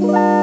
Bye.